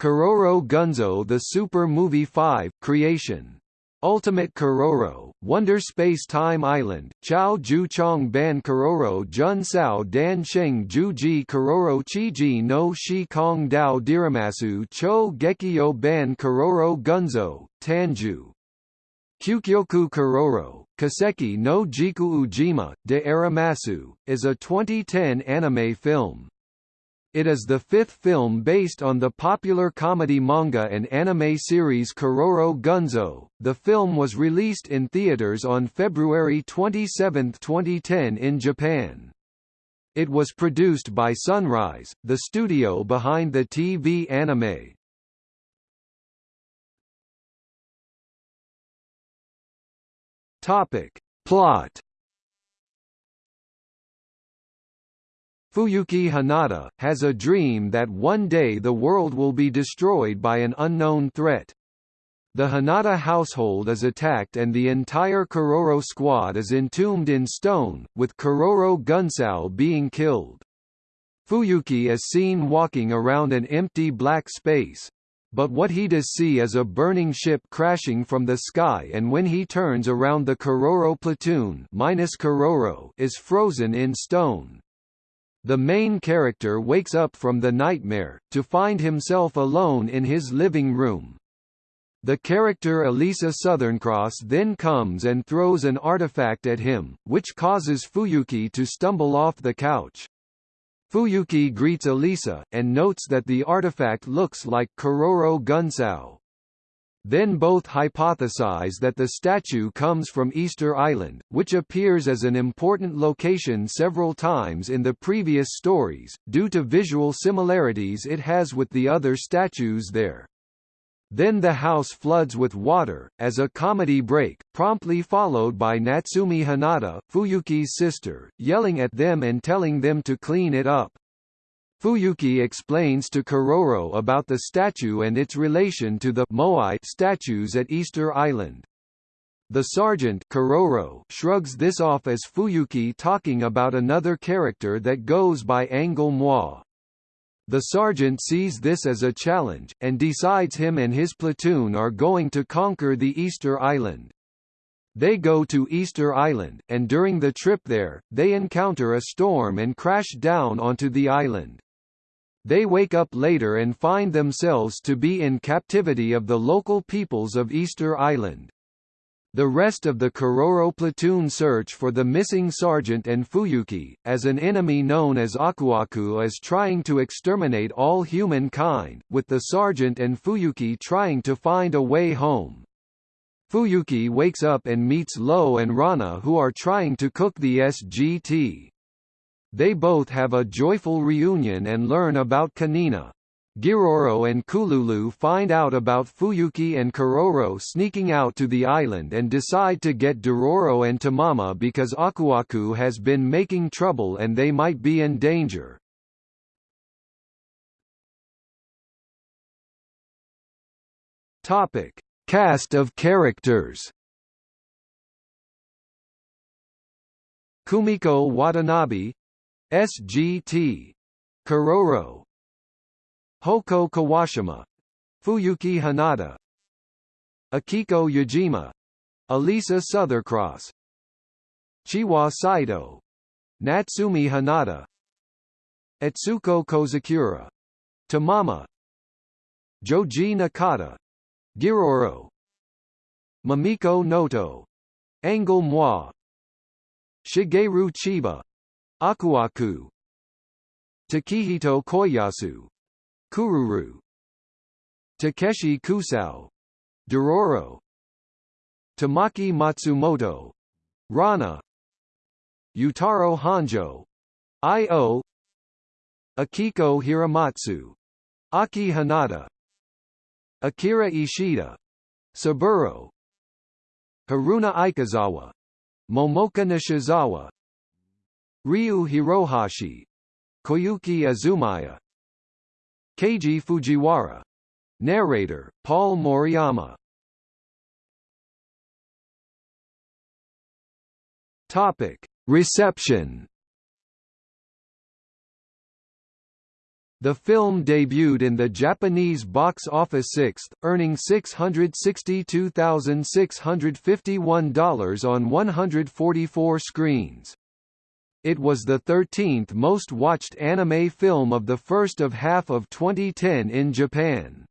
Kororo Gunzo The Super Movie 5 Creation. Ultimate Kororo, Wonder Space Time Island, Chao Ju Chong Ban Kororo Jun Sao Dan Sheng Ju Ji Kororo Chi Ji no Shi Kong Dao Diramasu Cho Gekio Ban Kororo Gunzo, Tanju. Kyukyoku Kororo, Kaseki no Jiku Ujima, de Aramasu, is a 2010 anime film. It is the fifth film based on the popular comedy manga and anime series Kororo Gunzo. The film was released in theaters on February 27, 2010 in Japan. It was produced by Sunrise, the studio behind the TV anime. Topic. Plot Fuyuki Hanada, has a dream that one day the world will be destroyed by an unknown threat. The Hanada household is attacked and the entire Kororo squad is entombed in stone, with Kororo Gunsao being killed. Fuyuki is seen walking around an empty black space. But what he does see is a burning ship crashing from the sky and when he turns around the Kororo platoon minus Kororo is frozen in stone. The main character wakes up from the nightmare, to find himself alone in his living room. The character Elisa Southerncross then comes and throws an artifact at him, which causes Fuyuki to stumble off the couch. Fuyuki greets Elisa, and notes that the artifact looks like Kororo Gunsao. Then both hypothesize that the statue comes from Easter Island, which appears as an important location several times in the previous stories, due to visual similarities it has with the other statues there. Then the house floods with water, as a comedy break, promptly followed by Natsumi Hanada, Fuyuki's sister, yelling at them and telling them to clean it up. Fuyuki explains to Kororo about the statue and its relation to the Moai statues at Easter Island. The sergeant Kororo shrugs this off as Fuyuki talking about another character that goes by Angol Mois. The sergeant sees this as a challenge, and decides him and his platoon are going to conquer the Easter Island. They go to Easter Island, and during the trip there, they encounter a storm and crash down onto the island. They wake up later and find themselves to be in captivity of the local peoples of Easter Island. The rest of the Kororo platoon search for the missing sergeant and Fuyuki, as an enemy known as Akuaku is trying to exterminate all humankind, with the sergeant and Fuyuki trying to find a way home. Fuyuki wakes up and meets Lo and Rana who are trying to cook the SGT. They both have a joyful reunion and learn about Kanina. Giroro and Kururu find out about Fuyuki and Kororo sneaking out to the island and decide to get Dororo and Tamama because Akuaku has been making trouble and they might be in danger. Topic: Cast of characters. Kumiko Watanabe SGT. Kororo Hoko Kawashima Fuyuki Hanada Akiko Yajima Elisa Southerncross Chiwa Saito Natsumi Hanada Etsuko Kozakura Tamama Joji Nakata Giroro Mamiko Noto Angol Mois Shigeru Chiba Akuaku. Takehito Koyasu. Kururu. Takeshi Kusao. Dororo. Tamaki Matsumoto. Rana. Yutaro Hanjo. I.O. Akiko Hiramatsu. Aki Hanada. Akira Ishida. Saburo. Haruna Ikezawa. Momoka Nishizawa Ryu Hirohashi Koyuki Azumaya Keiji Fujiwara Narrator, Paul Moriyama Topic. Reception The film debuted in the Japanese box office sixth, earning $662,651 on 144 screens. It was the 13th most watched anime film of the first of half of 2010 in Japan.